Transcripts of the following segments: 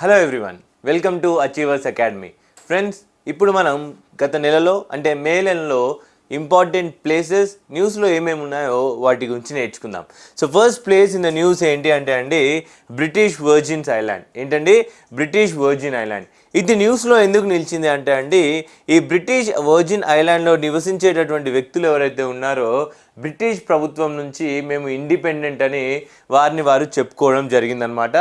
Hello everyone welcome to Achievers Academy friends ఇప్పుడు మనం గత నెలలో అంటే మే నెలలో ఇంపార్టెంట్ ప్లేసెస్ న్యూస్లో ఏమేమి ఉన్నాయో వాటి గురించి నేర్చుకుందాం. So first place in the news ఏంటి అంటే అండి బ్రిటిష్ వర్జిన్స్ ఐలాండ్ ఏంటండి? బ్రిటిష్ వర్జిన్ ఐలాండ్ ఇది న్యూస్లో ఎందుకు నిలిచింది అంటే అండి ఈ బ్రిటిష్ వర్జిన్ ఐలాండ్లో నివసించేటటువంటి వ్యక్తులు ఎవరైతే ఉన్నారో బ్రిటిష్ ప్రభుత్వం నుంచి మేము ఇండిపెండెంట్ అని వారిని వారు చెప్పుకోవడం జరిగిందనమాట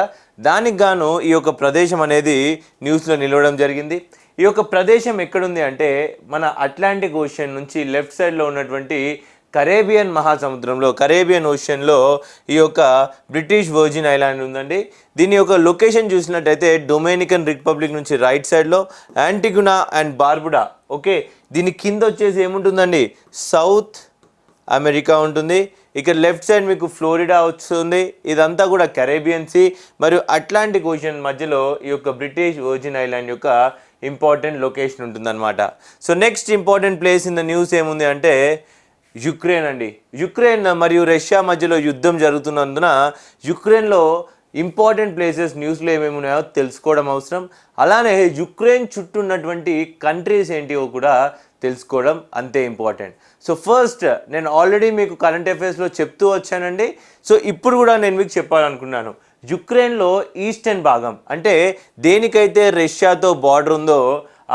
దానికి గాను ఈ యొక్క ప్రదేశం అనేది న్యూస్లో నిలవడం జరిగింది. ఈ యొక్క ప్రదేశం ఎక్కడుంది అంటే మన అట్లాంటిక్ ఓషన్ నుంచి లెఫ్ట్ సైడ్లో ఉన్నటువంటి కరేబియన్ మహాసముద్రంలో కరేబియన్ ఓషన్లో ఈ యొక్క బ్రిటిష్ వర్జిన్ ఐలాండ్ ఉందండి. దీని యొక్క లొకేషన్ చూసినట్టయితే డొమినికన్ రిపబ్లిక్ నుంచి రైట్ సైడ్లో యాంటిగునా అండ్ బార్బుడా. ఓకే దీని కింద వచ్చేసి ఏముంటుందండి? సౌత్ అమెరికా ఉంటుంది. ఇక్కడ లెఫ్ట్ సైడ్ మీకు ఫ్లోరిడా వస్తుంది. ఇదంతా కూడా కరేబియన్ సీ మరియు అట్లాంటిక్ ఓషన్ మధ్యలో ఈ యొక్క బ్రిటిష్ ఓజిన్ ఐలాండ్ యొక్క ఇంపార్టెంట్ లొకేషన్ ఉంటుందన్నమాట. So next important place in the news ఏముంది అంటే యుక్రెయిన్ అండి. యుక్రెయిన్ మరియు రష్యా మధ్యలో యుద్ధం జరుగుతున్నందున యుక్రెయిన్లో ఇంపార్టెంట్ ప్లేసెస్ న్యూస్లో ఏమేమి ఉన్నాయో తెలుసుకోవడం అవసరం. అలానే యుక్రెయిన్ చుట్టూ ఉన్నటువంటి కంట్రీస్ ఏంటివో కూడా తెలుసుకోవడం అంతే ఇంపార్టెంట్ సో ఫస్ట్ నేను ఆల్రెడీ మీకు కరెంట్ అఫైర్స్లో చెప్తూ వచ్చానండి. సో ఇప్పుడు కూడా నేను మీకు చెప్పాలనుకున్నాను. యుక్రెయిన్లో ఈస్టర్న్ భాగం అంటే దేనికైతే రష్యాతో బార్డర్ ఉందో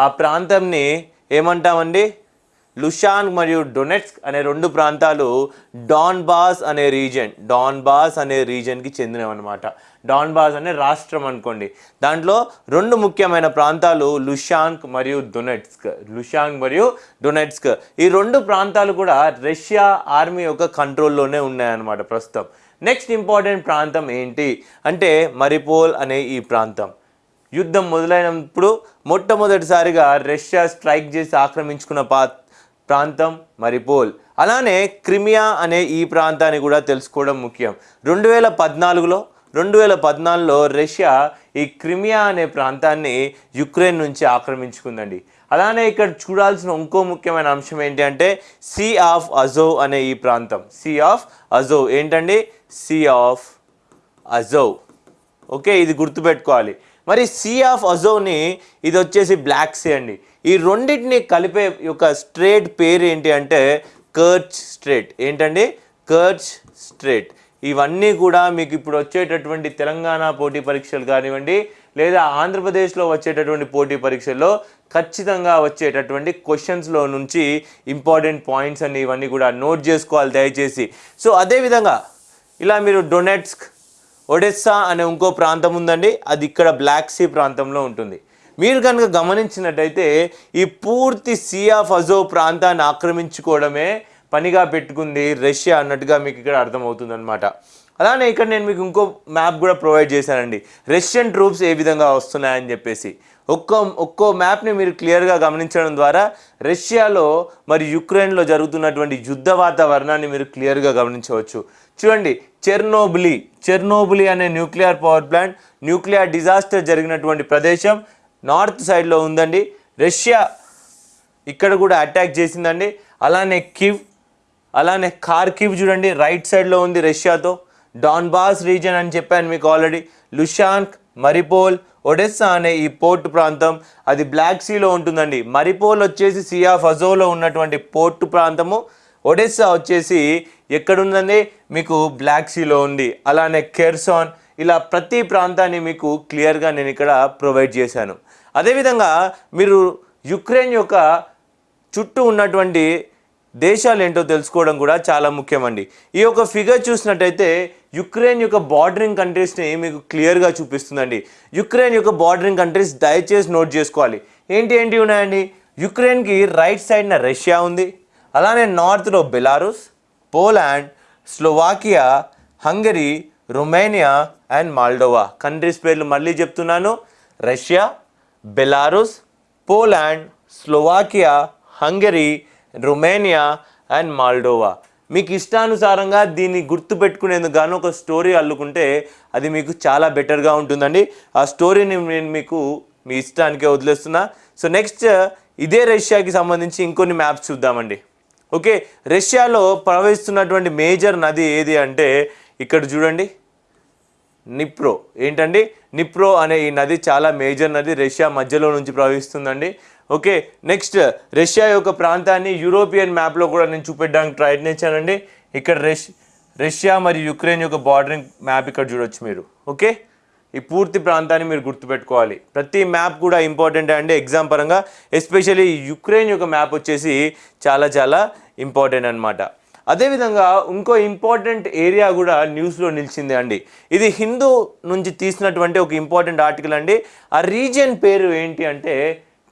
ఆ ప్రాంతంని ఏమంటామండి? లుషాన్ మరియు డొనెట్స్క్ అనే రెండు ప్రాంతాలు డాన్ బాస్ అనే రీజన్ డాన్ బాస్ అనే రీజన్కి చెందినవన్నమాట. డాన్బాస్ అనే రాష్ట్రం అనుకోండి. దాంట్లో రెండు ముఖ్యమైన ప్రాంతాలు లుషాంక్ మరియు దునెట్స్క్. లుషాంక్ మరియు డొనెట్స్క్ ఈ రెండు ప్రాంతాలు కూడా రష్యా ఆర్మీ యొక్క కంట్రోల్లోనే ఉన్నాయన్నమాట ప్రస్తుతం. నెక్స్ట్ ఇంపార్టెంట్ ప్రాంతం ఏంటి? అంటే మరిపోల్ అనే ఈ ప్రాంతం. యుద్ధం మొదలైనప్పుడు మొట్టమొదటిసారిగా రష్యా స్ట్రైక్ చేసి ఆక్రమించుకున్న పా ప్రాంతం మరిపోల్. అలానే క్రిమియా అనే ఈ ప్రాంతాన్ని కూడా తెలుసుకోవడం ముఖ్యం. రెండు వేల పద్నాలుగులో రెండు వేల పద్నాలుగులో రష్యా ఈ క్రిమియా అనే ప్రాంతాన్ని యుక్రెయిన్ నుంచి ఆక్రమించుకుందండి. అలానే ఇక్కడ చూడాల్సిన ఇంకో ముఖ్యమైన అంశం ఏంటి అంటే సీ ఆఫ్ అజోవ్ అనే ఈ ప్రాంతం. సీ ఆఫ్ అజోవ్ ఏంటండి? సీ ఆఫ్ అజోవ్ ఓకే ఇది గుర్తుపెట్టుకోవాలి. మరి సీ ఆఫ్ అజోవ్ని ఇది వచ్చేసి బ్లాక్ సీ అండి. ఈ రెండింటిని కలిపే యొక్క స్ట్రేట్ పేరు ఏంటి అంటే కర్చ్ స్ట్రేట్ ఏంటండి? కర్చ్ స్ట్రేట్ ఇవన్నీ కూడా మీకు ఇప్పుడు వచ్చేటటువంటి తెలంగాణ పోటీ పరీక్షలు కానివ్వండి లేదా ఆంధ్రప్రదేశ్లో వచ్చేటటువంటి పోటీ పరీక్షల్లో ఖచ్చితంగా వచ్చేటటువంటి క్వశ్చన్స్లో నుంచి ఇంపార్టెంట్ పాయింట్స్ అన్ని ఇవన్నీ కూడా నోట్ చేసుకోవాలి దయచేసి. సో అదేవిధంగా ఇలా మీరు డొనెట్స్క్ ఒడెస్సా అనే ఇంకో ప్రాంతం ఉందండి అది ఇక్కడ బ్లాక్ సీ ప్రాంతంలో ఉంటుంది. మీరు కనుక గమనించినట్టయితే ఈ పూర్తి సీ ఆఫ్ అజో ప్రాంతాన్ని ఆక్రమించుకోవడమే పనిగా పెట్టుకుంది రష్యా అన్నట్టుగా మీకు ఇక్కడ అర్థమవుతుంది అనమాట అలానే ఇక్కడ నేను మీకు ఇంకో మ్యాప్ కూడా ప్రొవైడ్ చేశానండి. రష్యన్ ట్రూప్స్ ఏ విధంగా వస్తున్నాయని చెప్పేసి. ఒక్కో ఒక్కో మ్యాప్ని మీరు క్లియర్గా గమనించడం ద్వారా రష్యాలో మరి యుక్రెయిన్లో జరుగుతున్నటువంటి యుద్ధ వాతావరణాన్ని మీరు క్లియర్గా గమనించవచ్చు. చూడండి చెర్నోబులి చెర్నోబులి అనే nuclear power plant nuclear disaster జరిగినటువంటి ప్రదేశం నార్త్ సైడ్లో ఉందండి. రష్యా ఇక్కడ కూడా అటాక్ చేసిందండి. అలానే కివ్ అలానే కార్కివ్ చూడండి రైట్ సైడ్లో ఉంది రష్యాతో. డాన్బాస్ రీజన్ అని చెప్పాను మీకు ఆల్రెడీ లుషాన్క్ మరిపోల్ ఒడెస్సా అనే ఈ పోర్ట్ ప్రాంతం అది బ్లాక్ సీలో ఉంటుందండి. మరిపోల్ వచ్చేసి సియా ఫజోలో ఉన్నటువంటి పోర్ట్ ప్రాంతము. ఒడెస్సా వచ్చేసి ఎక్కడుందండి? మీకు బ్లాక్ సీలో ఉంది. అలానే కెర్సాన్ ఇలా ప్రతి ప్రాంతాన్ని మీకు క్లియర్గా నేను ఇక్కడ ప్రొవైడ్ చేశాను. అదేవిధంగా మీరు యుక్రెయిన్ యొక్క చుట్టూ ఉన్నటువంటి దేశాలు ఏంటో తెలుసుకోవడం కూడా చాలా ముఖ్యమండి. ఈ యొక్క ఫిగర్ చూసినట్టయితే యుక్రెయిన్ యొక్క బార్డరింగ్ కంట్రీస్ని మీకు క్లియర్గా చూపిస్తుందండి. యుక్రెయిన్ యొక్క బార్డరింగ్ కంట్రీస్ దయచేసి నోట్ చేసుకోవాలి. ఏంటి ఏంటి ఉన్నాయండి? యుక్రెయిన్కి రైట్ సైడ్న రష్యా ఉంది. అలానే నార్త్లో Belarus Poland Slovakia Hungary Romania and Moldova. Countries పేర్లు మళ్ళీ చెప్తున్నాను. Russia Belarus Poland Slovakia Hungary Romania and Moldova మీకు ఇష్టానుసారంగా దీన్ని గుర్తుపెట్టుకునేందుకు గాను ఒక స్టోరీ అల్లుకుంటే అది మీకు చాలా బెటర్గా ఉంటుందండి. ఆ స్టోరీని నేను మీకు మీ ఇష్టానికే వదిలేస్తున్నా. సో నెక్స్ట్ ఇదే రష్యాకి సంబంధించి ఇంకొన్ని మ్యాప్స్ చూద్దామండి. ఓకే రష్యాలో ప్రవహిస్తున్నటువంటి మేజర్ నది ఏది అంటే ఇక్కడ చూడండి. నిప్రో ఏంటండి? నిప్రో అనే ఈ నది చాలా మేజర్ నది రష్యా మధ్యలో నుంచి ప్రవహిస్తుందండి. ఓకే నెక్స్ట్ రష్యా యొక్క ప్రాంతాన్ని యూరోపియన్ మ్యాప్లో కూడా నేను చూపెట్టడానికి ప్రయత్నించానండి ఇక్కడ రష్ రష్యా మరియు యుక్రెయిన్ యొక్క బార్డరింగ్ మ్యాప్ ఇక్కడ చూడొచ్చు మీరు ఓకే? ఈ పూర్తి ప్రాంతాన్ని మీరు గుర్తుపెట్టుకోవాలి. ప్రతి మ్యాప్ కూడా ఇంపార్టెంట్ అండి ఎగ్జామ్ పరంగా. ఎస్పెషల్లీ యుక్రెయిన్ యొక్క మ్యాప్ వచ్చేసి చాలా చాలా ఇంపార్టెంట్ అనమాట అదేవిధంగా ఇంకో ఇంపార్టెంట్ ఏరియా కూడా న్యూస్లో నిలిచింది అండి. ఇది హిందూ నుంచి తీసినటువంటి ఒక ఇంపార్టెంట్ ఆర్టికల్ అండి. ఆ రీజియన్ పేరు ఏంటి అంటే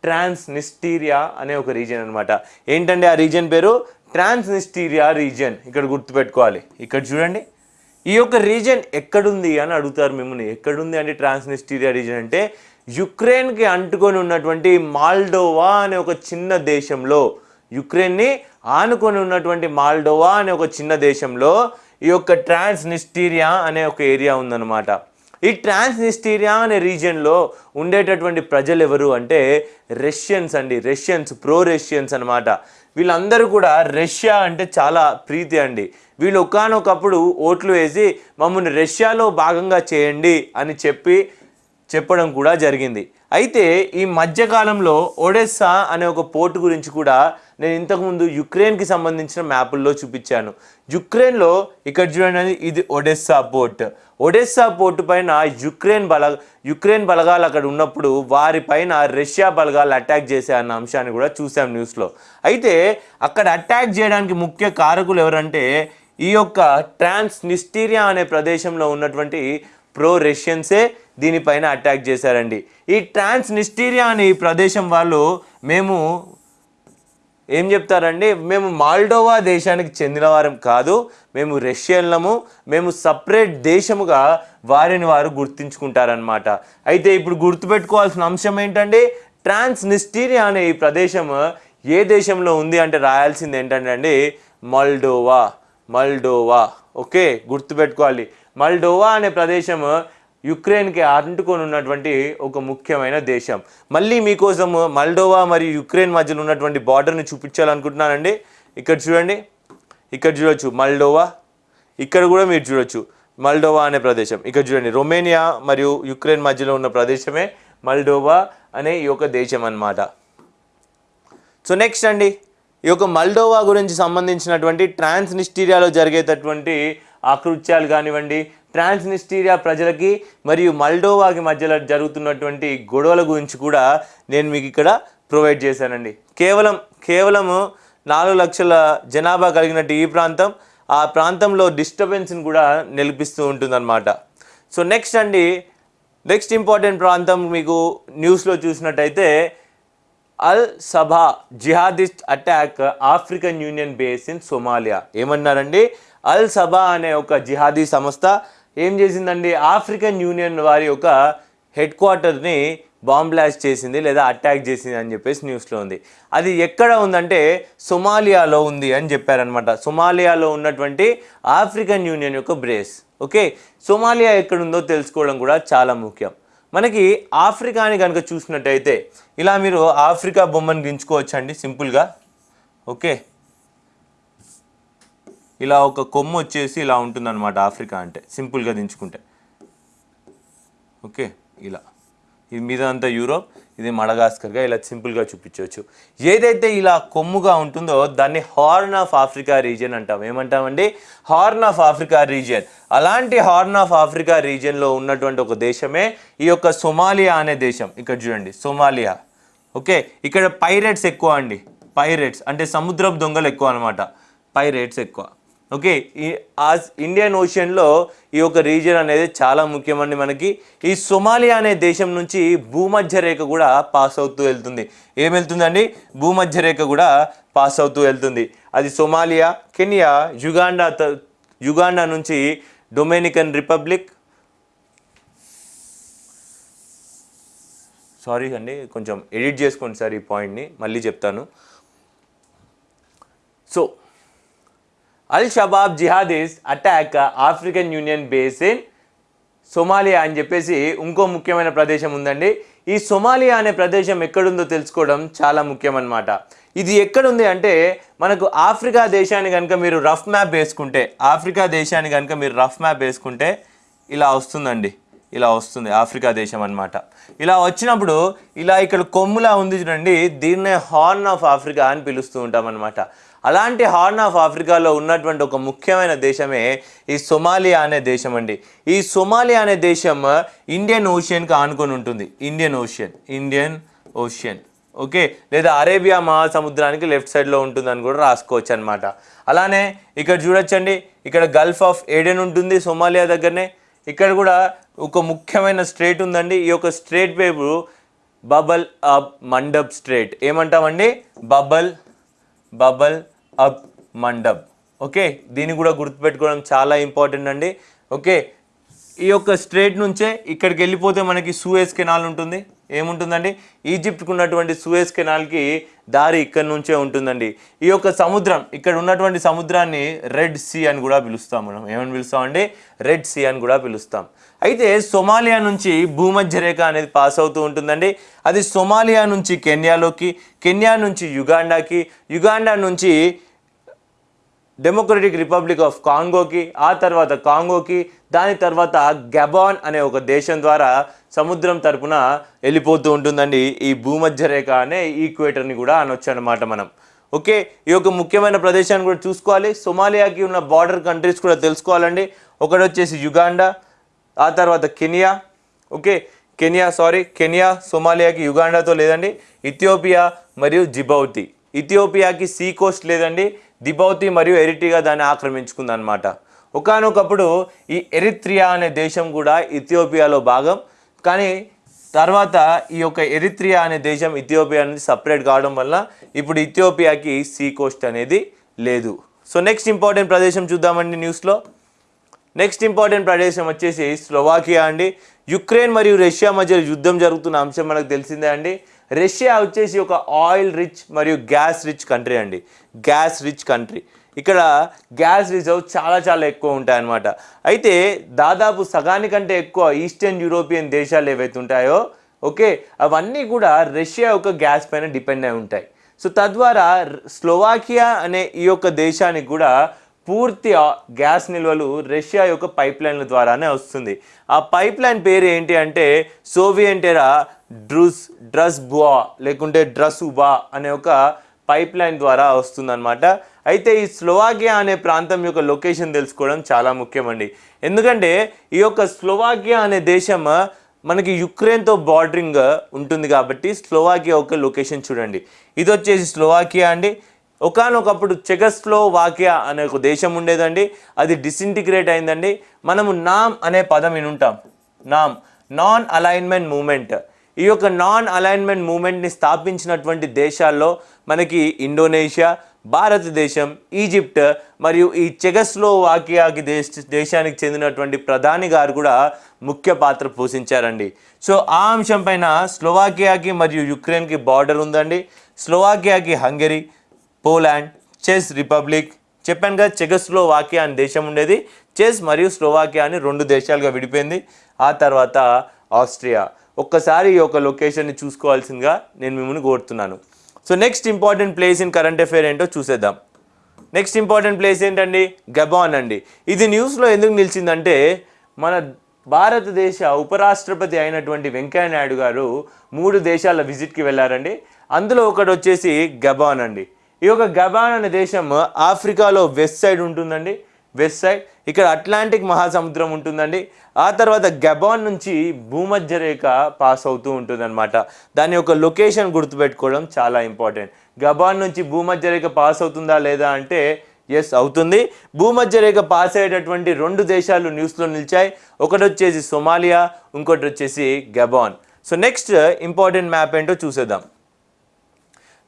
ట్రాన్స్నిస్టీరియా అనే ఒక రీజియన్ అనమాట ఏంటంటే ఆ రీజియన్ పేరు? Transnistria region. ఇక్కడ గుర్తుపెట్టుకోవాలి. ఇక్కడ చూడండి. ఈ యొక్క రీజియన్ ఎక్కడుంది అని అడుగుతారు మిమ్మల్ని. ఎక్కడుంది అంటే ట్రాన్స్నిస్టీరియా రీజియన్ అంటే? యుక్రెయిన్కి అంటుకొని ఉన్నటువంటి మాల్డోవా అనే ఒక చిన్న దేశంలో. యుక్రెయిన్ని ఆనుకొని ఉన్నటువంటి మాల్డోవా అనే ఒక చిన్న దేశంలో ఈ యొక్క ట్రాన్స్నిస్టీరియా అనే ఒక ఏరియా ఉందన్నమాట. ఈ ట్రాన్స్నిస్టీరియా అనే రీజియన్లో ఉండేటటువంటి ప్రజలు ఎవరు అంటే రష్యన్స్ అండి. రష్యన్స్ ప్రో రష్యన్స్ అనమాట వీళ్ళందరూ కూడా రష్యా అంటే చాలా ప్రీతి అండి. వీళ్ళు ఒకానొకప్పుడు ఓట్లు వేసి మమ్మల్ని రష్యాలో భాగంగా చేయండి అని చెప్పి చెప్పడం కూడా జరిగింది. అయితే ఈ మధ్యకాలంలో ఒడెస్సా అనే ఒక పోర్ట్ గురించి కూడా నేను ఇంతకుముందు యుక్రెయిన్కి సంబంధించిన మ్యాపుల్లో చూపించాను. యుక్రెయిన్లో ఇక్కడ చూడండి ఇది ఒడెస్సా పోర్ట్. ఒడెస్సా పోర్టు పైన యుక్రెయిన్ బల యుక్రెయిన్ బలగాలు అక్కడ ఉన్నప్పుడు వారి పైన రష్యా బలగాలు అటాక్ చేసే అన్న అంశాన్ని కూడా చూసాం న్యూస్లో. అయితే అక్కడ అటాక్ చేయడానికి ముఖ్య కారకులు ఎవరంటే ఈ యొక్క ట్రాన్స్ నిస్టీరియా అనే ప్రదేశంలో ఉన్నటువంటి ప్రో రష్యన్సే దీనిపైన అటాక్ చేశారండి. ఈ ట్రాన్స్ నిస్టీరియా అనే ఈ ప్రదేశం వాళ్ళు మేము ఏం చెప్తారండి మేము మాల్డోవా దేశానికి చెందినవారం కాదు మేము రష్యన్లము మేము సపరేట్ దేశముగా వారిని వారు గుర్తించుకుంటారనమాట అయితే ఇప్పుడు గుర్తుపెట్టుకోవాల్సిన అంశం ఏంటంటే ట్రాన్స్ నిస్టీరియా అనే ఈ ప్రదేశం ఏ దేశంలో ఉంది అంటే రాయాల్సింది ఏంటంటే అండి మల్డోవా మల్డోవా. ఓకే గుర్తుపెట్టుకోవాలి. మల్డోవా అనే ప్రదేశం యుక్రెయిన్కి అంటుకొని ఉన్నటువంటి ఒక ముఖ్యమైన దేశం. మళ్ళీ మీకోసం మల్డోవా మరియు యుక్రెయిన్ మధ్యలో ఉన్నటువంటి బార్డర్ని చూపించాలనుకుంటున్నానండి. ఇక్కడ చూడండి. ఇక్కడ చూడొచ్చు. మల్డోవా. ఇక్కడ కూడా మీరు చూడొచ్చు. మల్డోవా అనే ప్రదేశం. ఇక్కడ చూడండి. రొమేనియా మరియు యుక్రెయిన్ మధ్యలో ఉన్న ప్రదేశమే మల్డోవా అనే ఈ యొక్క దేశం అన్నమాట. సో నెక్స్ట్ అండి. ఈ యొక్క మల్డోవా గురించి సంబంధించినటువంటి ట్రాన్స్నిస్టీరియాలో జరిగేటటువంటి ఆకృత్యాలు కానివ్వండి ట్రాన్స్నిస్టీరియా ప్రజలకి మరియు మల్డోవాకి మధ్యలో జరుగుతున్నటువంటి గొడవల గురించి కూడా నేను మీకు ఇక్కడ ప్రొవైడ్ చేశానండి. కేవలం కేవలము నాలుగు లక్షల జనాభా కలిగినట్టు ఈ ప్రాంతం ఆ ప్రాంతంలో డిస్టర్బెన్స్ని కూడా నిలిపిస్తూ ఉంటుందన్నమాట. సో నెక్స్ట్ అండి నెక్స్ట్ ఇంపార్టెంట్ ప్రాంతం మీకు న్యూస్లో చూసినట్టయితే Al Shabaab jihadist attack African Union base in Somalia. ఏమన్నారండి? అల్ సభా అనే ఒక జిహాదీ సంస్థ ఏం చేసిందండి? ఆఫ్రికన్ యూనియన్ వారి యొక్క హెడ్ క్వార్టర్ని బాంబ్ బ్లాస్ట్ చేసింది లేదా అటాక్ చేసింది అని చెప్పేసి న్యూస్లో ఉంది. అది ఎక్కడ ఉందంటే సొమాలియాలో ఉంది అని చెప్పారనమాట సొమాలియాలో ఉన్నటువంటి ఆఫ్రికన్ యూనియన్ యొక్క బ్రేస్. ఓకే? సొమాలియా ఎక్కడుందో తెలుసుకోవడం కూడా చాలా ముఖ్యం. మనకి ఆఫ్రికాని కనుక చూసినట్టయితే ఇలా మీరు ఆఫ్రికా బొమ్మను గించుకోవచ్చండి సింపుల్గా. ఓకే? ఇలా ఒక కొమ్మ వచ్చేసి ఇలా ఉంటుందన్నమాట ఆఫ్రికా అంటే సింపుల్గా దించుకుంటే. ఓకే? ఇలా. ఇది మీద అంతా యూరోప్ ఇది మడగాస్కర్గా ఇలా సింపుల్గా చూపించవచ్చు. ఏదైతే ఇలా కొమ్ముగా ఉంటుందో దాన్ని హార్న్ ఆఫ్ ఆఫ్రికా రీజియన్ అంటాం. ఏమంటామండి? Horn of Africa region. అలాంటి హార్న్ ఆఫ్ ఆఫ్రికా రీజియన్లో ఉన్నటువంటి ఒక దేశమే ఈ యొక్క సొమాలియా అనే దేశం. ఇక్కడ చూడండి సొమాలియా. ఓకే? ఇక్కడ పైరేట్స్ ఎక్కువ అండి. పైరేట్స్. అంటే సముద్రపు దొంగలు ఎక్కువ అనమాట పైరేట్స్ ఎక్కువ. ఓకే ఈ ఆ ఇండియన్ ఓషన్లో ఈ యొక్క రీజియన్ అనేది చాలా ముఖ్యమండి మనకి. ఈ సొమాలియా అనే దేశం నుంచి భూమధ్య రేఖ కూడా పాస్ అవుతూ వెళ్తుంది. ఏం వెళ్తుందండి? భూమధ్య రేఖ కూడా పాస్ అవుతూ వెళ్తుంది. అది సొమాలియా కెనియా యుగాండా త- యుగాండా నుంచి డొమినికన్ రిపబ్లిక్. సారీ అండి కొంచెం ఎడిట్ చేసుకోండి సార్ ఈ పాయింట్ని మళ్ళీ చెప్తాను. So Al Shabaab jihadis attack African Union base in Somalia అని చెప్పేసి ఇంకో ముఖ్యమైన ప్రదేశం ఉందండి. ఈ సొమాలియా అనే ప్రదేశం ఎక్కడుందో తెలుసుకోవడం చాలా ముఖ్యం అన్నమాట ఇది ఎక్కడుంది అంటే మనకు ఆఫ్రికా దేశాన్ని కనుక మీరు రఫ్ మ్యాప్ వేసుకుంటే ఆఫ్రికా దేశాన్ని కనుక మీరు రఫ్ మ్యాప్ వేసుకుంటే ఇలా వస్తుందండి. ఇలా వస్తుంది ఆఫ్రికా దేశం అన్నమాట. ఇలా వచ్చినప్పుడు ఇలా ఇక్కడ కొమ్ములా ఉంది చూడండి దీన్నే హార్న్ ఆఫ్ ఆఫ్రికా అని పిలుస్తూ ఉంటాం అనమాట అలాంటి హార్న్ ఆఫ్ ఆఫ్రికాలో ఉన్నటువంటి ఒక ముఖ్యమైన దేశమే ఈ సొమాలియా అనే దేశం అండి. ఈ సొమాలియా అనే దేశం ఇండియన్ ఓషియన్కి ఆనుకొని ఉంటుంది. Indian ocean Indian ocean. Okay? లేదా అరేబియా మహాసముద్రానికి లెఫ్ట్ సైడ్లో ఉంటుందని కూడా రాసుకోవచ్చు అనమాట అలానే ఇక్కడ చూడొచ్చండి. ఇక్కడ గల్ఫ్ ఆఫ్ ఏడెన్ ఉంటుంది సోమాలియా దగ్గరనే. ఇక్కడ కూడా ఒక ముఖ్యమైన స్ట్రేట్ ఉందండి. ఈ యొక్క స్ట్రేట్ పేరు bubble up mandap strait. ఏమంటామండి? Bab el Bab el of Mandeb okay? దీన్ని కూడా గుర్తుపెట్టుకోవడం చాలా ఇంపార్టెంట్ అండి. ఓకే? ఈ యొక్క స్ట్రేట్ నుంచే ఇక్కడికి వెళ్ళిపోతే మనకి సూయస్ కెనాల్ ఉంటుంది. ఏముంటుందండి? ఈజిప్ట్కి ఉన్నటువంటి సూయస్ కెనాల్కి దారి ఇక్కడ నుంచే ఉంటుందండి. ఈ యొక్క సముద్రం ఇక్కడ ఉన్నటువంటి సముద్రాన్ని రెడ్ సీ అని కూడా పిలుస్తాం మనం. ఏమని పిలుస్తామండి? రెడ్ సీ అని కూడా పిలుస్తాం. అయితే సొమాలియా నుంచి భూమధ్య రేఖ అనేది పాస్ అవుతూ ఉంటుందండి. అది సొమాలియా నుంచి కెన్యాలోకి కెన్యా నుంచి యుగాండాకి యుగాండా నుంచి డెమోక్రటిక్ రిపబ్లిక్ ఆఫ్ కాంగోకి ఆ తర్వాత కాంగోకి దాని తర్వాత గబాన్ అనే ఒక దేశం ద్వారా సముద్రం తరపున వెళ్ళిపోతూ ఉంటుందండి ఈ భూమధ్య రేఖ అనే ఈక్వేటర్ని కూడా అనొచ్చు అనమాట మనం. ఓకే ఈ యొక్క ముఖ్యమైన ప్రదేశాన్ని కూడా చూసుకోవాలి. సొమాలియాకి ఉన్న బార్డర్ కంట్రీస్ కూడా తెలుసుకోవాలండి. ఒకటి వచ్చేసి యుగాండా ఆ తర్వాత Kenya. Okay Kenya sorry Kenya సోమాలియాకి యుగాండాతో లేదండి ఇథియోపియా మరియు జిబౌతి. ఇథియోపియాకి సీ కోస్ట్ లేదండి దిబౌతి మరియు ఎరిటిగా దాన్ని ఆక్రమించుకుంది అనమాట ఒకనొకప్పుడు ఈ ఎరిత్రియా అనే దేశం కూడా ఇథియోపియాలో భాగం. కానీ తర్వాత ఈ యొక్క ఎరిత్రియా అనే దేశం ఇథియోపియా నుంచి సపరేట్ కావడం వల్ల ఇప్పుడు ఇథియోపియాకి సీ కోస్ట్ అనేది లేదు. సో నెక్స్ట్ ఇంపార్టెంట్ ప్రదేశం చూద్దామండి న్యూస్లో. నెక్స్ట్ ఇంపార్టెంట్ ప్రదేశం వచ్చేసి స్లోవాకియా అండి. యుక్రెయిన్ మరియు రష్యా మధ్య యుద్ధం జరుగుతున్న అంశం మనకు తెలిసిందే అండి. రష్యా వచ్చేసి ఒక ఆయిల్ రిచ్ మరియు గ్యాస్ రిచ్ కంట్రీ అండి. గ్యాస్ రిచ్ కంట్రీ ఇక్కడ గ్యాస్ రిజర్వ్ చాలా చాలా ఎక్కువ ఉంటాయన్నమాట. అయితే దాదాపు సగానికంటే ఎక్కువ ఈస్టర్న్ యూరోపియన్ దేశాలు ఏవైతే ఉంటాయో ఓకే అవన్నీ కూడా రష్యా యొక్క గ్యాస్ పైన డిపెండ్ అయి ఉంటాయి. సో తద్వారా స్లోవాకియా అనే ఈ యొక్క దేశానికి కూడా పూర్తి గ్యాస్ నిల్వలు రష్యా యొక్క పైప్ లైన్ల ద్వారానే వస్తుంది. ఆ పైప్ లైన్ పేరు ఏంటి అంటే సోవియట్ డ్రుస్ డ్రూస్ డ్రస్ బువా లేకుంటే డ్రస్ ఉబా అనే ఒక పైప్ లైన్ ద్వారా వస్తుందన్నమాట. అయితే ఈ స్లోవాకియా అనే ప్రాంతం యొక్క లొకేషన్ తెలుసుకోవడం చాలా ముఖ్యమండి. ఎందుకంటే ఈ యొక్క స్లోవాకియా అనే దేశం మనకి యుక్రెయిన్తో బార్డరింగ్ ఉంటుంది కాబట్టి స్లోవాకియా ఒక లొకేషన్ చూడండి. ఇది వచ్చేసి స్లోవాకియా అండి. ఒకానొకప్పుడు చెగస్లోవాకియా అనే ఒక దేశం ఉండేదండి. అది డిసింటిగ్రేట్ అయిందండి. మనము నామ్ అనే పదం వినుంటాం. నామ్. నాన్ అలైన్మెంట్ మూమెంట్ ఈ యొక్క నాన్ అలైన్మెంట్ మూమెంట్ని స్థాపించినటువంటి దేశాల్లో మనకి ఇండోనేషియా భారతదేశం ఈజిప్ట్ మరియు ఈ చెగస్లోవాకియాకి దేశ దేశానికి చెందినటువంటి ప్రధాని గారు కూడా ముఖ్య పాత్ర పోషించారండి. సో ఆ అంశం పైన స్లోవాకియాకి మరియు యుక్రెయిన్కి బార్డర్ ఉందండి. స్లోవాకియాకి హంగరీ పోలాండ్ చెస్ రిపబ్లిక్ చెప్పాను కదా చెగస్లోవాకియా అనే దేశం ఉండేది. చెస్ మరియు స్లోవాకియా అని రెండు దేశాలుగా విడిపోయింది. ఆ తర్వాత ఆస్ట్రియా. ఒక్కసారి ఈ యొక్క లొకేషన్ని చూసుకోవాల్సిందిగా నేను మిమ్మల్ని కోరుతున్నాను. So next important place in current affair ఏంటో చూసేద్దాం. నెక్స్ట్ ఇంపార్టెంట్ ప్లేస్ ఏంటండి? గబాన్ అండి. ఇది న్యూస్లో ఎందుకు నిలిచిందంటే మన భారతదేశ ఉపరాష్ట్రపతి అయినటువంటి వెంకయ్య నాయుడు గారు మూడు దేశాల విజిట్కి వెళ్ళారండి. అందులో ఒకటి వచ్చేసి గబాన్ అండి. ఈ యొక్క గబాన్ అనే దేశం ఆఫ్రికాలో వెస్ట్ సైడ్ ఉంటుందండి. West side. ఇక్కడ అట్లాంటిక్ మహాసముద్రం ఉంటుందండి. ఆ తర్వాత గబాన్ నుంచి భూమధ్య రేఖ పాస్ అవుతూ ఉంటుందన్నమాట. దాని యొక్క లొకేషన్ గుర్తుపెట్టుకోవడం చాలా ఇంపార్టెంట్. గబాన్ నుంచి భూమధ్య రేఖ పాస్ అవుతుందా లేదా అంటే ఎస్ అవుతుంది. భూమధ్య రేఖ పాస్ అయ్యేటటువంటి రెండు దేశాలు న్యూస్లో నిలిచాయి. ఒకటి వచ్చేసి సొమాలియా ఇంకోటి వచ్చేసి Gabon. So next important map ఏంటో చూసేద్దాం.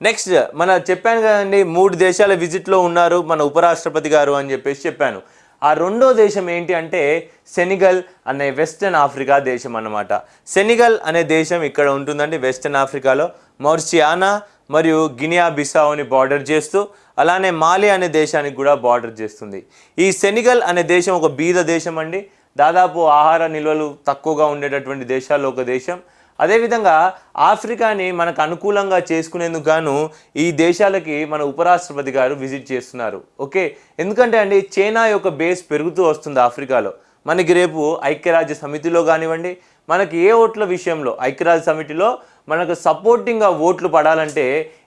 నెక్స్ట్ మన చెప్పాను కదండి మూడు దేశాల విజిట్లో ఉన్నారు మన ఉపరాష్ట్రపతి గారు అని చెప్పేసి చెప్పాను. ఆ రెండో దేశం ఏంటి అంటే సెనిగల్ అనే వెస్టర్న్ ఆఫ్రికా దేశం అన్నమాట. సెనిగల్ అనే దేశం ఇక్కడ ఉంటుందండి వెస్టర్న్ ఆఫ్రికాలో. మౌర్సియానా మరియు గినియా బిసావుని బార్డర్ చేస్తూ అలానే మాలి అనే దేశానికి కూడా బార్డర్ చేస్తుంది. ఈ సెనిగల్ అనే దేశం ఒక బీద దేశం అండి. దాదాపు ఆహార నిల్వలు తక్కువగా ఉండేటటువంటి దేశాల్లో ఒక దేశం. అదేవిధంగా ఆఫ్రికాని మనకు అనుకూలంగా చేసుకునేందుకు గాను ఈ దేశాలకి మన ఉపరాష్ట్రపతి గారు విజిట్ చేస్తున్నారు. ఓకే? ఎందుకంటే అండి చైనా యొక్క బేస్ పెరుగుతూ వస్తుంది ఆఫ్రికాలో. మనకి రేపు ఐక్యరాజ్య సమితిలో కానివ్వండి మనకి ఏ ఓట్ల విషయంలో ఐక్యరాజ్య సమితిలో మనకు సపోర్టింగ్గా ఓట్లు పడాలంటే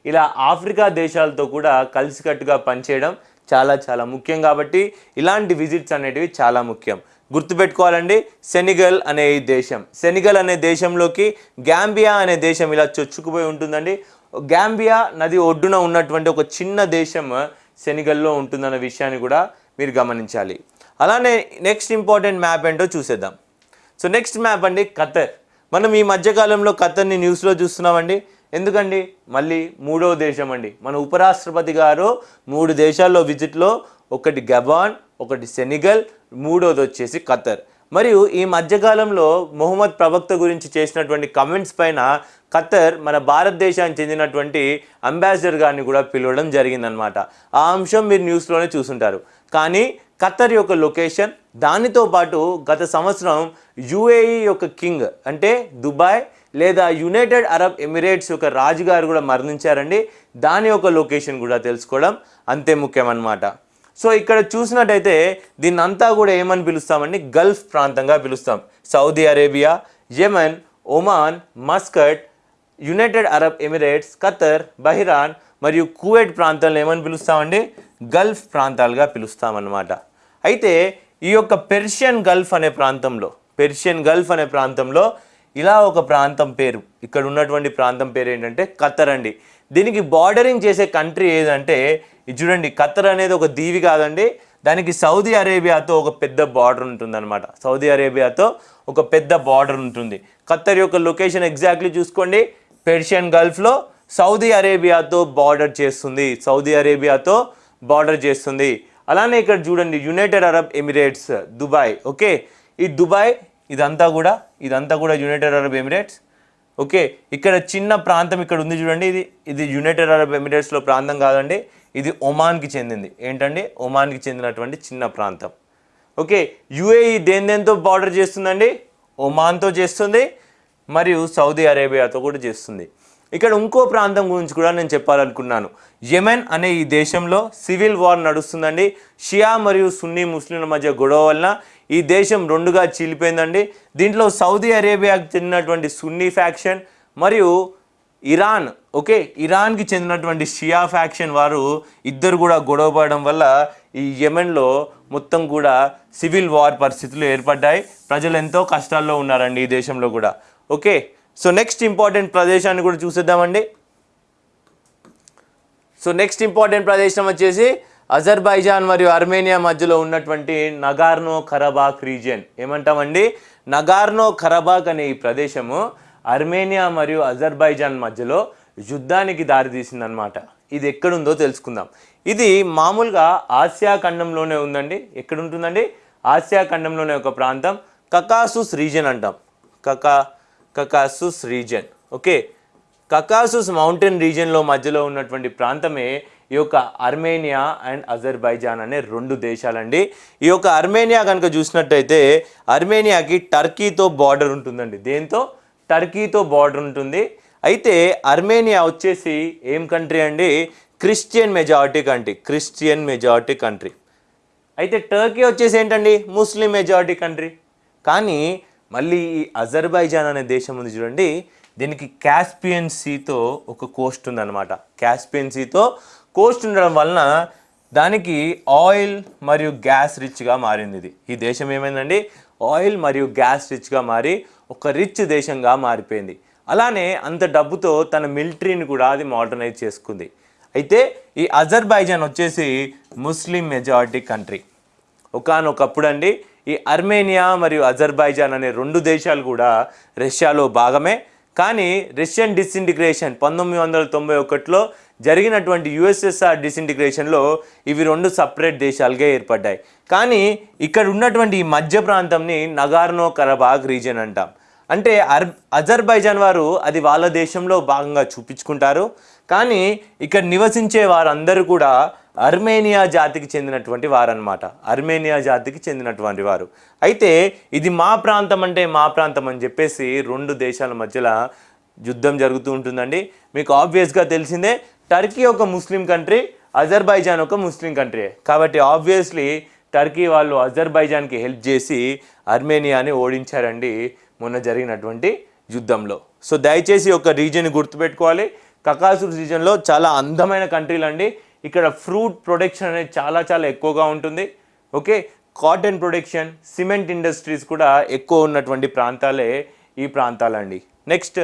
ఇలా ఆఫ్రికా దేశాలతో కూడా కలిసికట్టుగా పనిచేయడం చాలా చాలా ముఖ్యం కాబట్టి ఇలాంటి విజిట్స్ అనేటివి చాలా ముఖ్యం. గుర్తుపెట్టుకోవాలండి సెనిగల్ అనే ఈ దేశం. సెనిగల్ అనే దేశంలోకి గ్యాంబియా అనే దేశం ఇలా చొచ్చుకుపోయి ఉంటుందండి. గ్యాంబియా నది ఒడ్డున ఉన్నటువంటి ఒక చిన్న దేశం సెనిగల్లో ఉంటుందన్న విషయాన్ని కూడా మీరు గమనించాలి. అలానే నెక్స్ట్ ఇంపార్టెంట్ మ్యాప్ ఏంటో చూసేద్దాం. సో నెక్స్ట్ మ్యాప్ అండి ఖతర్. మనం ఈ మధ్యకాలంలో ఖతర్ని న్యూస్లో చూస్తున్నామండి. ఎందుకండి? మళ్ళీ మూడో దేశం అండి. మన ఉపరాష్ట్రపతి గారు మూడు దేశాల్లో విజిట్లో ఒకటి గబాన్ ఒకటి సెనిగల్ మూడోది వచ్చేసి ఖతర్. మరియు ఈ మధ్యకాలంలో మొహమ్మద్ ప్రవక్త గురించి చేసినటువంటి కమెంట్స్ పైన ఖతర్ మన భారతదేశానికి చెందినటువంటి అంబాసిడర్ గారిని కూడా పిలవడం జరిగిందనమాట ఆ అంశం మీరు న్యూస్లోనే చూసుంటారు. కానీ ఖతర్ యొక్క లొకేషన్ దానితో పాటు గత సంవత్సరం యుఏఈ యొక్క కింగ్ అంటే దుబాయ్ లేదా యునైటెడ్ అరబ్ ఎమిరేట్స్ యొక్క రాజుగారు కూడా మరణించారండి. దాని యొక్క లొకేషన్ కూడా తెలుసుకోవడం అంతే ముఖ్యమన్నమాట. సో ఇక్కడ చూసినట్టయితే దీన్ని అంతా కూడా ఏమని పిలుస్తామండి? గల్ఫ్ ప్రాంతంగా పిలుస్తాం. Saudi Arabia Yemen Oman Muscat United Arab Emirates Qatar Bahrain మరియు కువైట్ ప్రాంతాలను ఏమని పిలుస్తామండి? గల్ఫ్ ప్రాంతాలుగా పిలుస్తామన్నమాట. అయితే ఈ యొక్క పెర్షియన్ గల్ఫ్ అనే ప్రాంతంలో పెర్షియన్ గల్ఫ్ అనే ప్రాంతంలో ఇలా ఒక ప్రాంతం పేరు ఇక్కడ ఉన్నటువంటి ప్రాంతం పేరు ఏంటంటే ఖతర్ అండి. దీనికి బార్డరింగ్ చేసే కంట్రీ ఏదంటే ఇది చూడండి ఖత్తర్ అనేది ఒక దీవి కాదండి. దానికి సౌదీ అరేబియాతో ఒక పెద్ద బార్డర్ ఉంటుందన్నమాట. సౌదీ అరేబియాతో ఒక పెద్ద బార్డర్ ఉంటుంది. ఖత్తర్ యొక్క లొకేషన్ ఎగ్జాక్ట్లీ చూసుకోండి. పెర్షియన్ గల్ఫ్లో సౌదీ అరేబియాతో బార్డర్ చేస్తుంది. సౌదీ అరేబియాతో బార్డర్ చేస్తుంది. అలానే ఇక్కడ చూడండి United Arab Emirates Dubai okay ఈ దుబాయ్ ఇదంతా కూడా ఇదంతా కూడా యునైటెడ్ అరబ్ ఎమిరేట్స్ ఓకే ఇక్కడ చిన్న ప్రాంతం ఇక్కడ ఉంది చూడండి. ఇది ఇది యునైటెడ్ అరబ్ ఎమిరేట్స్లో ప్రాంతం కాదండి. ఇది ఒమాన్కి చెందింది. ఏంటండి? ఒమాన్కి చెందినటువంటి చిన్న ప్రాంతం. ఓకే యుఏఈ దేని దేనితో బార్డర్ చేస్తుందండి? ఒమాన్తో చేస్తుంది మరియు సౌదీ అరేబియాతో కూడా చేస్తుంది. ఇక్కడ ఇంకో ప్రాంతం గురించి కూడా నేను చెప్పాలనుకున్నాను. యెమెన్ అనే ఈ దేశంలో సివిల్ వార్ నడుస్తుందండి. షియా మరియు సున్నీ ముస్లింల మధ్య గొడవ వలన ఈ దేశం రెండుగా చీలిపోయిందండి. దీంట్లో సౌదీ అరేబియాకు చెందినటువంటి సున్నీ ఫ్యాక్షన్ మరియు ఇరాన్ ఓకే? ఇరాన్కి చెందినటువంటి షియా ఫ్యాక్షన్ వారు ఇద్దరు కూడా గొడవ పడడం వల్ల ఈ యెమెన్లో మొత్తం కూడా సివిల్ వార్ పరిస్థితులు ఏర్పడ్డాయి. ప్రజలు ఎంతో కష్టాల్లో ఉన్నారండి ఈ దేశంలో కూడా. ఓకే? సో నెక్స్ట్ ఇంపార్టెంట్ ప్రదేశాన్ని కూడా చూసేద్దామండి. సో నెక్స్ట్ ఇంపార్టెంట్ ప్రదేశం వచ్చేసి అజర్బైజాన్ మరియు అర్మేనియా మధ్యలో ఉన్నటువంటి నగార్నో ఖరబాక్ రీజియన్. ఏమంటామండి? నగార్నో ఖరబాక్ అనే ఈ ప్రదేశము అర్మేనియా మరియు అజర్బైజాన్ మధ్యలో యుద్ధానికి దారితీసిందనమాట ఇది ఎక్కడుందో తెలుసుకుందాం. ఇది మామూలుగా ఆసియా ఖండంలోనే ఉందండి. ఎక్కడ ఉంటుందండి ఆసియా ఖండంలోనే ఒక ప్రాంతం. కకాసుస్ రీజన్ అంటాం. కకా Caucasus region okay. Caucasus mountain రీజన్లో మధ్యలో ఉన్నటువంటి ప్రాంతమే ఈ యొక్క అర్మేనియా అండ్ అజర్బైజాన్ అనే రెండు దేశాలండి. ఈ యొక్క అర్మేనియా కనుక చూసినట్టయితే అర్మేనియాకి టర్కీతో బార్డర్ ఉంటుందండి. దేంతో? టర్కీతో బార్డర్ ఉంటుంది. అయితే అర్మేనియా వచ్చేసి ఏం కంట్రీ అండి? Christian majority country Christian majority country. అయితే టర్కీ వచ్చేసి ఏంటండి? Muslim majority country. కానీ మళ్ళీ ఈ అజర్బైజాన్ అనే దేశం ఉంది చూడండి. దీనికి క్యాస్పియన్ సీతో ఒక కోస్ట్ ఉందన్నమాట. క్యాస్పియన్ సీతో కోస్ట్ ఉండడం వలన దానికి ఆయిల్ మరియు గ్యాస్ రిచ్గా మారింది ఇది. ఈ దేశం ఏమైందండి? ఆయిల్ మరియు గ్యాస్ రిచ్గా మారి ఒక రిచ్ దేశంగా మారిపోయింది. అలానే అంత డబ్బుతో తన మిలిటరీని కూడా అది మోడర్నైజ్ చేసుకుంది. అయితే ఈ అజర్బైజాన్ వచ్చేసి ముస్లిం మెజారిటీ కంట్రీ. ఒకానొకప్పుడు అండి ఈ అర్మేనియా మరియు అజర్బైజాన్ అనే రెండు దేశాలు కూడా రష్యాలో భాగమే. కానీ రష్యన్ డిసింటిగ్రేషన్ పంతొమ్మిది వందల తొంభై ఒకటిలో జరిగినటువంటి యుఎస్ఎస్ఆర్ డిసింటిగ్రేషన్లో ఇవి రెండు సపరేట్ దేశాలుగా ఏర్పడ్డాయి. కానీ ఇక్కడ ఉన్నటువంటి ఈ మధ్య ప్రాంతంని నగార్నో కరబాగ్ రీజియన్ అంటాం. అంటే అర్ అజర్బైజాన్ వారు అది వాళ్ళ దేశంలో భాగంగా చూపించుకుంటారు. కానీ ఇక్కడ నివసించే వారందరూ కూడా అర్మేనియా జాతికి చెందినటువంటి వారనమాట అర్మేనియా జాతికి చెందినటువంటి వారు. అయితే ఇది మా ప్రాంతం అంటే మా ప్రాంతం అని చెప్పేసి రెండు దేశాల మధ్యలో యుద్ధం జరుగుతూ ఉంటుందండి. మీకు ఆబ్వియస్గా తెలిసిందే టర్కీ ఒక ముస్లిం కంట్రీ అజర్బైజాన్ ఒక ముస్లిం కంట్రీ. కాబట్టి ఆబ్వియస్లీ టర్కీ వాళ్ళు అజర్బైజాన్కి హెల్ప్ చేసి అర్మేనియాని ఓడించారండి మొన్న జరిగినటువంటి యుద్ధంలో. సో దయచేసి ఒక రీజియన్ గుర్తుపెట్టుకోవాలి. కకాసు రీజియన్లో చాలా అందమైన కంట్రీలు అండి ఇక్కడ ఫ్రూట్ ప్రొడక్షన్ అనేది చాలా చాలా ఎక్కువగా ఉంటుంది. Okay? Cotton production cement industries కూడా ఎక్కువ ఉన్నటువంటి ప్రాంతాలే ఈ ప్రాంతాలండి. నెక్స్ట్.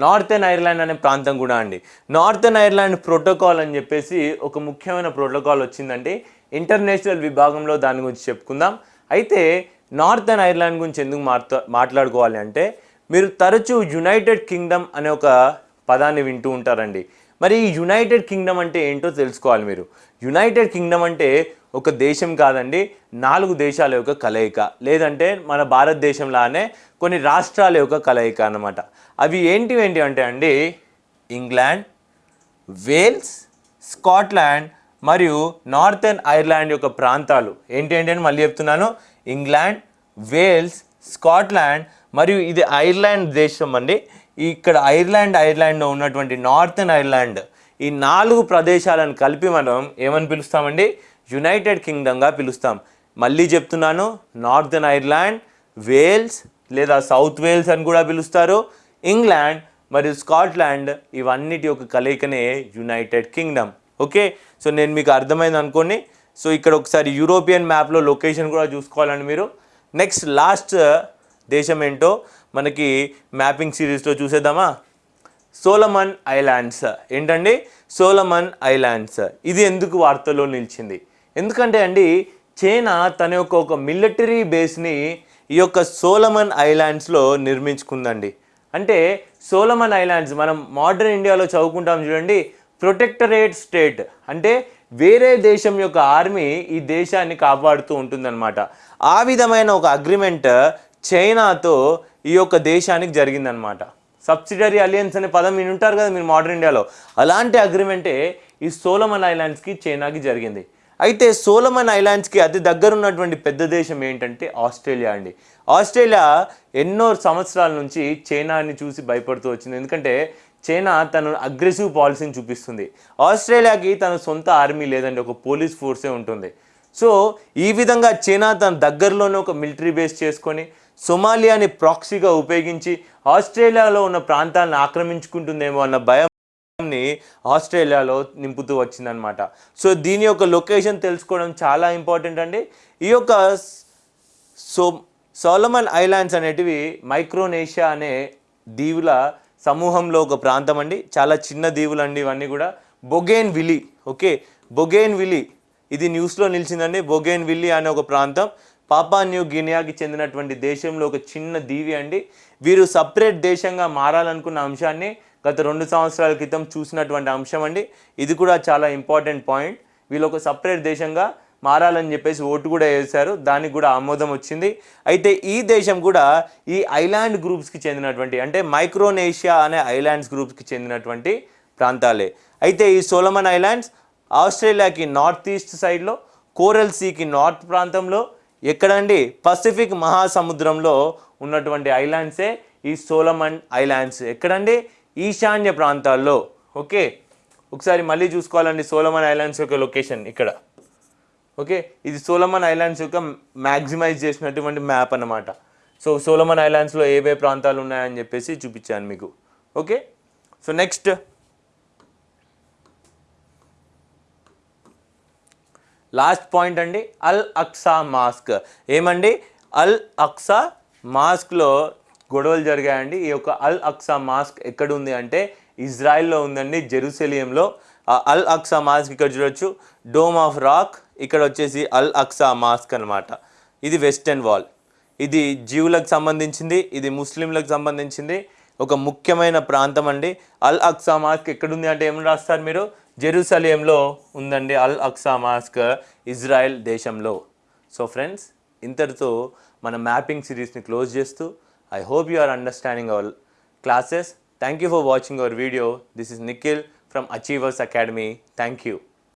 నార్థన్ ఐర్లాండ్ అనే ప్రాంతం కూడా అండి. నార్థన్ ఐర్లాండ్ ప్రోటోకాల్ అని చెప్పేసి ఒక ముఖ్యమైన ప్రోటోకాల్ వచ్చిందండి. ఇంటర్నేషనల్ విభాగంలో దాని గురించి చెప్పుకుందాం. అయితే నార్థన్ ఐర్లాండ్ గురించి ఎందుకు మాట్లా మాట్లాడుకోవాలి అంటే మీరు తరచూ యునైటెడ్ కింగ్డమ్ అనే ఒక పదాన్ని వింటూ ఉంటారండి. మరి ఈ యునైటెడ్ కింగ్డమ్ అంటే ఏంటో తెలుసుకోవాలి మీరు. యునైటెడ్ కింగ్డమ్ అంటే ఒక దేశం కాదండి నాలుగు దేశాల యొక్క కలయిక. లేదంటే మన భారతదేశంలానే కొన్ని రాష్ట్రాల యొక్క కలయిక అన్నమాట. అవి ఏంటి ఏంటి అంటే అండి ఇంగ్లాండ్ వేల్స్ స్కాట్లాండ్ మరియు నార్థన్ ఐర్లాండ్ యొక్క ప్రాంతాలు. ఏంటి ఏంటి అని మళ్ళీ చెప్తున్నాను. ఇంగ్లాండ్ వేల్స్ స్కాట్లాండ్ మరియు ఇది ఐర్లాండ్ దేశం అండి. ఇక్కడ ఐర్లాండ్ ఐర్లాండ్లో ఉన్నటువంటి నార్థన్ ఐర్లాండ్ ఈ నాలుగు ప్రదేశాలను కలిపి మనం ఏమని పిలుస్తామండి? యునైటెడ్ కింగ్డమ్గా పిలుస్తాం. మళ్ళీ చెప్తున్నాను నార్థన్ ఐర్లాండ్ వేల్స్ లేదా సౌత్ వేల్స్ అని కూడా పిలుస్తారు. ఇంగ్లాండ్ మరియు స్కాట్లాండ్ ఇవన్నిటి యొక్క కలయికనే యునైటెడ్ కింగ్డమ్. ఓకే? సో నేను మీకు అర్థమైంది అనుకోండి. సో ఇక్కడ ఒకసారి యూరోపియన్ మ్యాప్లో లొకేషన్ కూడా చూసుకోవాలండి మీరు. నెక్స్ట్ లాస్ట్ దేశం ఏంటో మనకి మ్యాపింగ్ సిరీస్లో చూసేద్దామా? Solomon Islands. ఏంటండి? Solomon Islands. ఇది ఎందుకు వార్తల్లో నిలిచింది? ఎందుకంటే అండి చైనా తన యొక్క ఒక మిలిటరీ బేస్ని ఈ యొక్క సోలమన్ ఐలాండ్స్లో నిర్మించుకుందండి. అంటే సోలమన్ ఐలాండ్స్ మనం మోడర్న్ ఇండియాలో చదువుకుంటాం చూడండి ప్రొటెక్టరేట్ స్టేట్. అంటే వేరే దేశం యొక్క ఆర్మీ ఈ దేశాన్ని కాపాడుతూ ఉంటుందన్నమాట. ఆ విధమైన ఒక అగ్రిమెంట్ చైనాతో ఈ యొక్క దేశానికి జరిగిందనమాట సబ్సిడరీ అలియన్స్ అనే పదం మీరు ఉంటారు కదా మీరు మోడర్న్ ఇండియాలో అలాంటి అగ్రిమెంటే ఈ సోలమన్ ఐలాండ్స్కి చైనాకి జరిగింది. అయితే సోలమన్ ఐలాండ్స్కి అతి దగ్గర ఉన్నటువంటి పెద్ద దేశం ఏంటంటే ఆస్ట్రేలియా అండి. ఆస్ట్రేలియా ఎన్నో సంవత్సరాల నుంచి చైనాని చూసి భయపడుతూ వచ్చింది. ఎందుకంటే చైనా తన అగ్రెసివ్ పాలసీని చూపిస్తుంది. ఆస్ట్రేలియాకి తన సొంత ఆర్మీ లేదండి ఒక పోలీస్ ఫోర్సే ఉంటుంది. సో ఈ విధంగా చైనా తన దగ్గరలోనే ఒక మిలిటరీ బేస్ చేసుకొని సొమాలియాని ప్రాక్సీగా ఉపయోగించి ఆస్ట్రేలియాలో ఉన్న ప్రాంతాలను ఆక్రమించుకుంటుందేమో అన్న భయంని ఆస్ట్రేలియాలో నింపుతూ వచ్చిందనమాట సో దీని యొక్క లొకేషన్ తెలుసుకోవడం చాలా ఇంపార్టెంట్ అండి. ఈ యొక్క సో సోలమన్ ఐలాండ్స్ అనేటివి మైక్రోనేషియా అనే దీవుల సమూహంలో ఒక ప్రాంతం అండి. చాలా చిన్న దీవులు అండి ఇవన్నీ కూడా. బొగేన్ విలి ఓకే? బొగేన్ విలి ఇది న్యూస్లో నిలిచిందండి. బొగేన్ విల్లి అనే ఒక ప్రాంతం. పాపా న్యూ గినియాకి చెందినటువంటి దేశంలో ఒక చిన్న దీవి అండి. వీరు సపరేట్ దేశంగా మారాలనుకున్న అంశాన్ని గత రెండు సంవత్సరాల క్రితం చూసినటువంటి అంశం అండి. ఇది కూడా చాలా ఇంపార్టెంట్ పాయింట్. వీళ్ళు ఒక సపరేట్ దేశంగా మారాలని చెప్పేసి ఓటు కూడా వేశారు. దానికి కూడా ఆమోదం వచ్చింది. అయితే ఈ దేశం కూడా ఈ ఐలాండ్ గ్రూప్స్కి చెందినటువంటి అంటే మైక్రోనేషియా అనే ఐలాండ్స్ గ్రూప్స్కి చెందినటువంటి ప్రాంతాలే. అయితే ఈ సోలమన్ ఐలాండ్స్ ఆస్ట్రేలియాకి నార్త్ ఈస్ట్ సైడ్లో కోరల్ సీకి నార్త్ ప్రాంతంలో ఎక్కడండి పసిఫిక్ మహాసముద్రంలో ఉన్నటువంటి ఐలాండ్సే ఈ సోలమన్ ఐలాండ్స్. ఎక్కడండి ఈశాన్య ప్రాంతాల్లో. ఓకే? ఒకసారి మళ్ళీ చూసుకోవాలండి సోలమన్ ఐలాండ్స్ యొక్క లొకేషన్ ఇక్కడ. ఓకే? ఇది సోలమన్ ఐలాండ్స్ యొక్క మ్యాక్సిమైజ్ చేసినటువంటి మ్యాప్ అన్నమాట. సో సోలమన్ ఐలాండ్స్లో ఏవే ప్రాంతాలు ఉన్నాయని చెప్పేసి చూపించాను మీకు. Okay? So next. Last point అండి అల్ అక్సా మాస్క్. ఏమండి? అల్ అక్సా మాస్క్లో గొడవలు జరిగాయండి. ఈ యొక్క అల్ అక్సా మాస్క్ ఎక్కడ ఉంది అంటే ఇజ్రాయెల్లో ఉందండి జెరూసలియంలో అల్ అక్సా మాస్క్ ఇక్కడ చూడొచ్చు. డోమ్ ఆఫ్ రాక్ ఇక్కడ వచ్చేసి అల్ అక్సా మాస్క్ అన్నమాట. ఇది వెస్టర్న్ వాల్. ఇది జీవులకు సంబంధించింది ఇది ముస్లింలకు సంబంధించింది. ఒక ముఖ్యమైన ప్రాంతం అండి. అల్ అక్సా మాస్క్ ఎక్కడుంది అంటే ఏమని రాస్తారు మీరు? జెరూసలేంలో ఉందండి అల్ అక్సా మాస్క్ ఇజ్రాయెల్ దేశంలో. సో ఫ్రెండ్స్ ఇంతటితో మన మ్యాపింగ్ సిరీస్ని క్లోజ్ చేస్తూ I hope you are understanding our classes thank you for watching our video this is Nikhil from Achievers Academy thank you